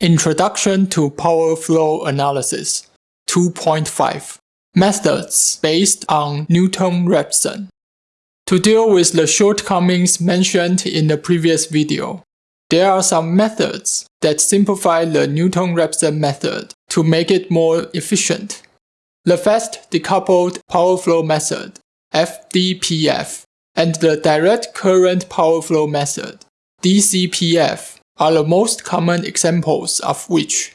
Introduction to Power Flow Analysis 2.5 Methods based on Newton-Raphson To deal with the shortcomings mentioned in the previous video, there are some methods that simplify the Newton-Raphson method to make it more efficient. The fast decoupled power flow method, FDPF, and the direct current power flow method, DCPF, are the most common examples of which.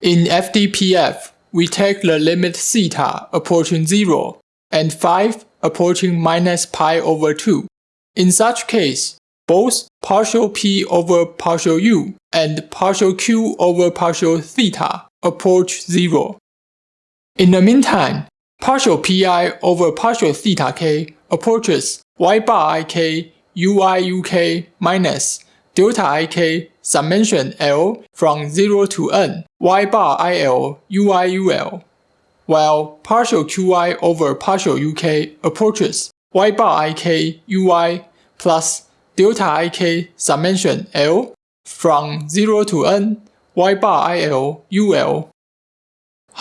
In FDPF, we take the limit theta approaching 0 and phi approaching minus pi over 2. In such case, both partial p over partial u and partial q over partial theta approach 0. In the meantime, partial pi over partial theta k approaches y bar ik ui uk minus delta ik summation L from 0 to n y bar il ui ul, while partial qi over partial uk approaches y bar ik ui plus delta ik summation L from 0 to n y bar il ul.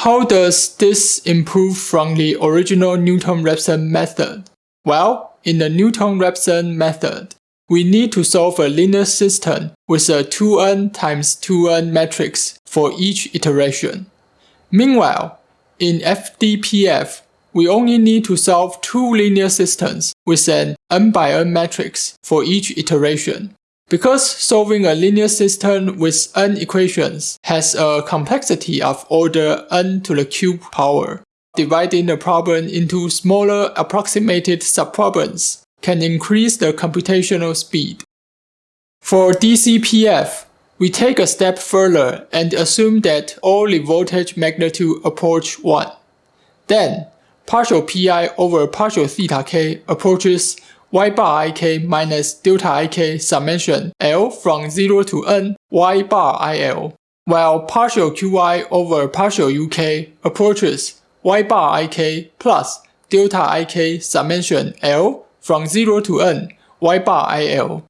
How does this improve from the original Newton-Raphson method? Well, in the Newton-Raphson method, we need to solve a linear system with a 2n times 2n matrix for each iteration. Meanwhile, in FDPF, we only need to solve two linear systems with an n by n matrix for each iteration. Because solving a linear system with n equations has a complexity of order n to the cube power, dividing the problem into smaller approximated subproblems can increase the computational speed. For DCPF, we take a step further and assume that the voltage magnitude approach 1. Then, partial pi over partial theta k approaches y bar ik minus delta ik summation L from 0 to n y bar il, while partial qi over partial uk approaches y bar ik plus delta ik summation L from 0 to n y bar il.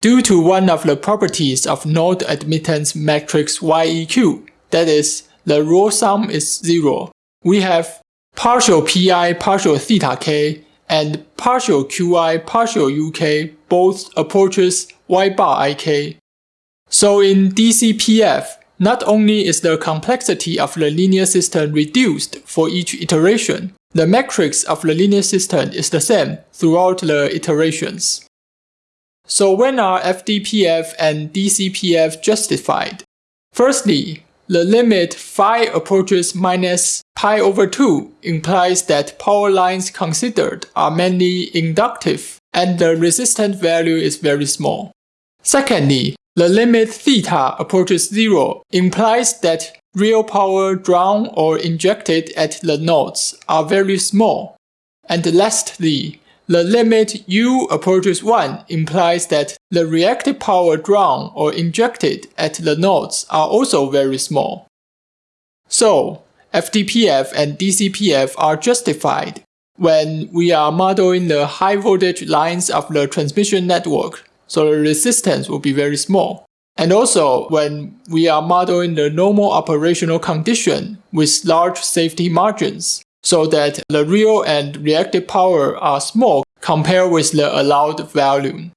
Due to one of the properties of node admittance matrix YEQ, that is, the row sum is 0, we have partial pi partial theta k and partial qi partial uk both approaches y bar ik. So in DCPF, not only is the complexity of the linear system reduced for each iteration, the matrix of the linear system is the same throughout the iterations. So when are FDPF and DCPF justified? Firstly, the limit phi approaches minus pi over 2 implies that power lines considered are mainly inductive and the resistance value is very small. Secondly, the limit theta approaches 0 implies that real power drawn or injected at the nodes are very small. And lastly, the limit u approaches 1 implies that the reactive power drawn or injected at the nodes are also very small. So, FDPF and DCPF are justified when we are modeling the high voltage lines of the transmission network, so the resistance will be very small. And also when we are modeling the normal operational condition with large safety margins, so that the real and reactive power are small compared with the allowed value.